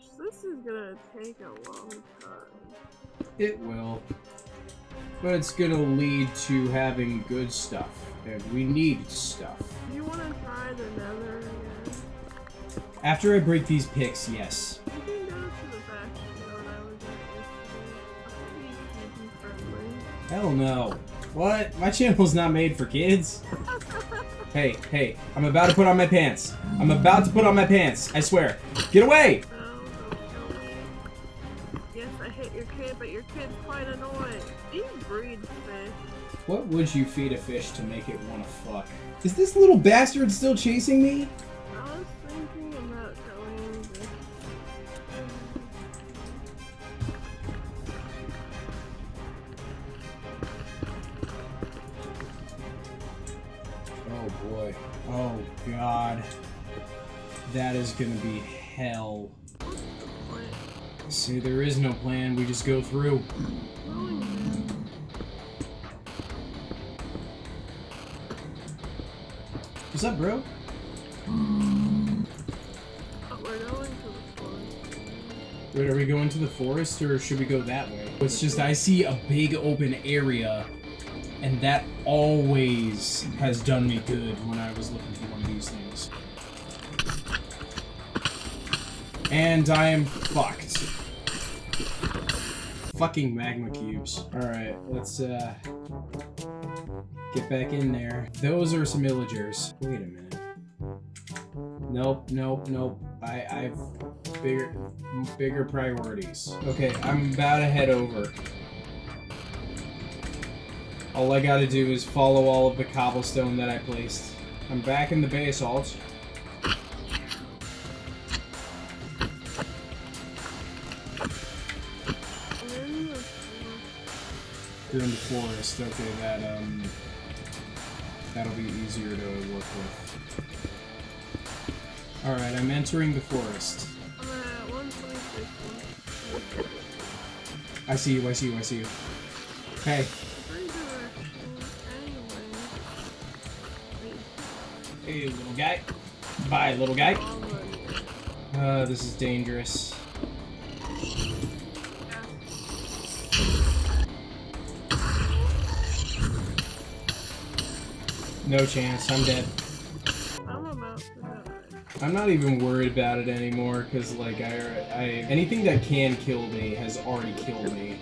gosh, this is gonna take a long time. It will. But it's gonna lead to having good stuff. And we need stuff. Do you wanna try the nether again? After I break these picks, yes. You can go to the faction that I was at yesterday. I think it's friendly. Hell no. What? My channel's not made for kids. Hey, hey, I'm about to put on my pants. I'm about to put on my pants. I swear. Get away! Yes, I hit your kid, but your kid's quite annoying. You breed fish? What would you feed a fish to make it want to fuck? Is this little bastard still chasing me? I was thinking about you this. Oh boy. Oh god. That is gonna be hell. See, there is no plan. We just go through. What's up, bro? Wait, are we going to the forest or should we go that way? It's just I see a big open area and that always has done me good when I was looking for one of these things. And I am fucked. Fucking magma cubes. Alright, let's uh get back in there. Those are some illagers. Wait a minute. Nope, nope, nope. I, I've bigger, bigger priorities. Okay, I'm about to head over. All I gotta do is follow all of the cobblestone that I placed. I'm back in the basalt. You're in the forest. Okay, that um, that'll be easier to work with. All right, I'm entering the forest. 126. I see you. I see you. I see you. Hey, Three directions. Anyway. Wait, hey, little guy. Bye, little guy. Uh, this is dangerous. No chance. I'm dead. I'm about to die. I'm not even worried about it anymore because, like, I, I anything that can kill me has already killed me.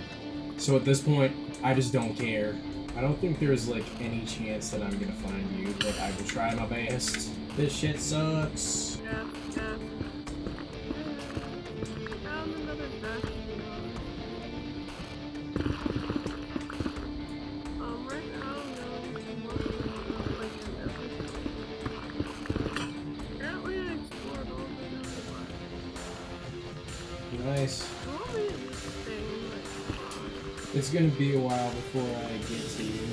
So at this point, I just don't care. I don't think there's like any chance that I'm gonna find you, but I will try my best. This shit sucks. Yeah, Nice. It's gonna be a while before I get to you.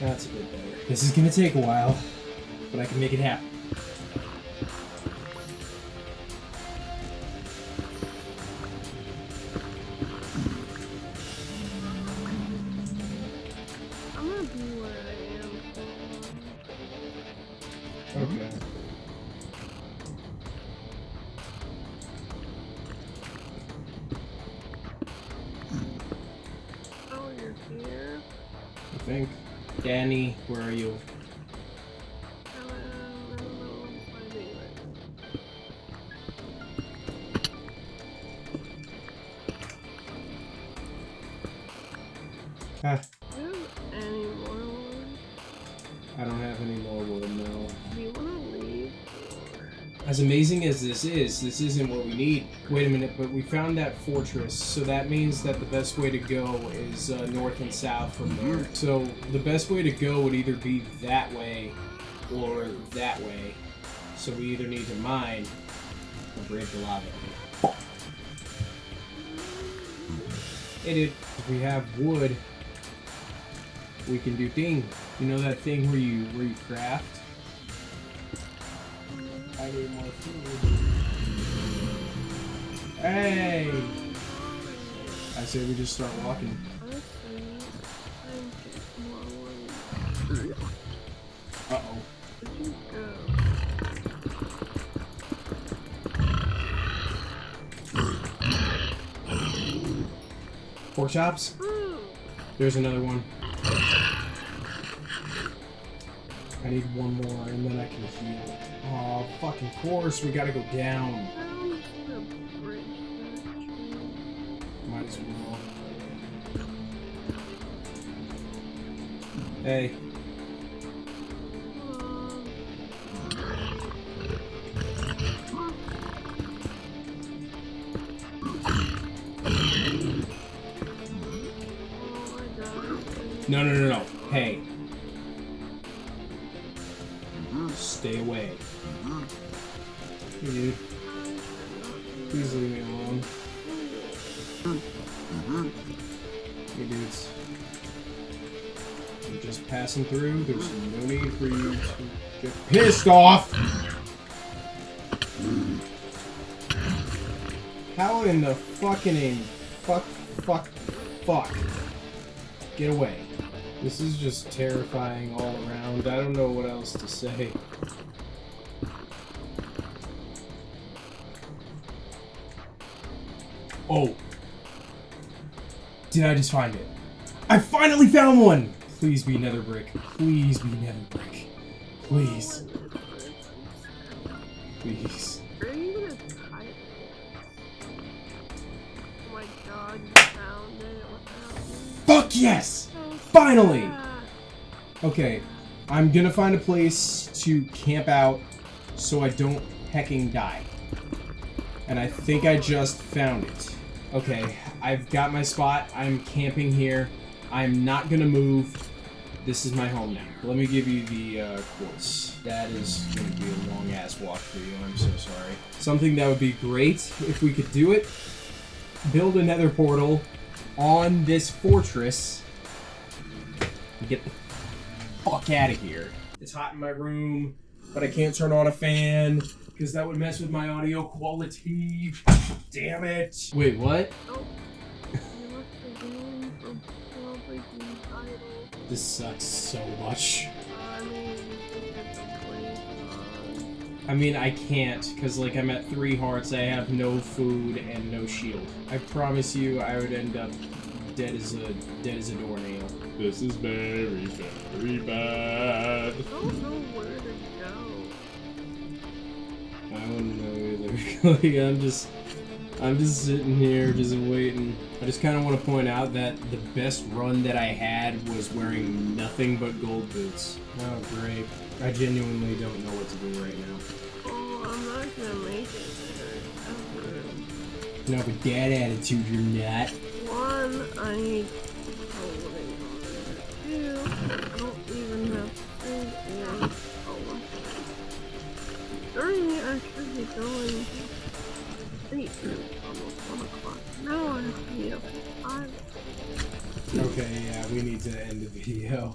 That's a bit better. This is gonna take a while, but I can make it happen. I think. Danny, where are you? Ah, As amazing as this is, this isn't what we need. Wait a minute, but we found that fortress, so that means that the best way to go is uh, north and south from there. So the best way to go would either be that way or that way. So we either need to mine or break the lava. Hey dude, if we have wood, we can do thing. You know that thing where you where you craft? More food. Hey! I say we just start walking. Uh oh. Pork chops? There's another one. I need one more and then I can heal. Oh, fucking course, we gotta go down. Might as well. Hey, no, no, no, no. Hey. Stay away. Hey, dude. Please leave me alone. Mm-hmm. Hey, dudes. I'm just passing through. There's no need for you to get pissed off. How in the fucking name? Fuck, fuck, fuck. Get away. This is just terrifying all around. I don't know what else to say. Oh. Did I just find it? I finally found one! Please be nether brick. Please be nether brick. Please. Please. Are you gonna type it? Oh my god, you found it. Fuck yes! Finally! Okay, I'm gonna find a place to camp out so I don't hecking die. And I think I just found it. Okay, I've got my spot. I'm camping here. I'm not gonna move. This is my home now. Let me give you the uh, course. That is gonna be a long ass walk for you. I'm so sorry. Something that would be great if we could do it. Build a nether portal on this fortress. Get the fuck out of here. It's hot in my room, but I can't turn on a fan because that would mess with my audio quality. Damn it. Wait, what? Oh. You left the game for probably the title. This sucks so much. I mean, you can get the place on. I mean, I can't because, like, I'm at three hearts. I have no food and no shield. I promise you, I would end up dead as a dead as a doornail. This is very, very bad. I don't know where to go. I don't know either. like, I'm just, I'm just sitting here, just waiting. I just kind of want to point out that the best run that I had was wearing nothing but gold boots. Oh, great. I genuinely don't know what to do right now. Oh, I'm not gonna make it there. No, with that attitude, you're not. One, I yeah, we need to end the video.